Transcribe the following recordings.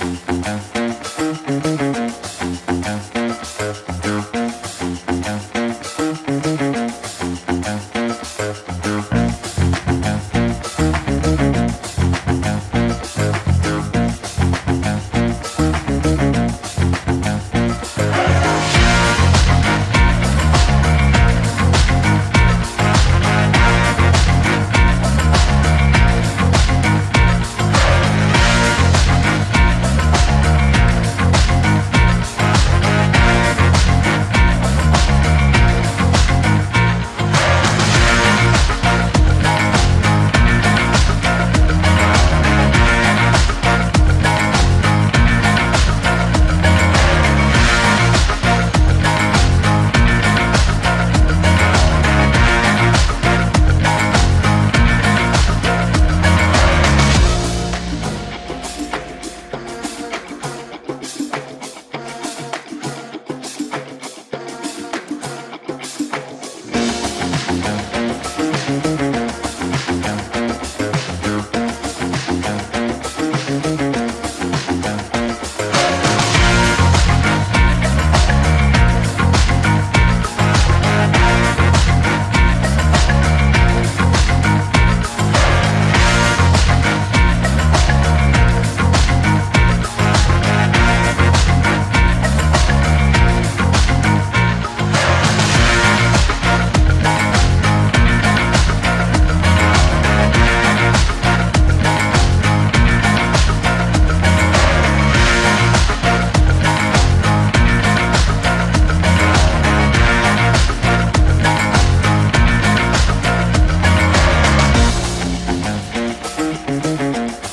Música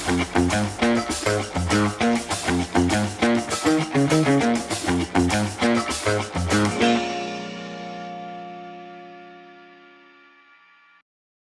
Thank you.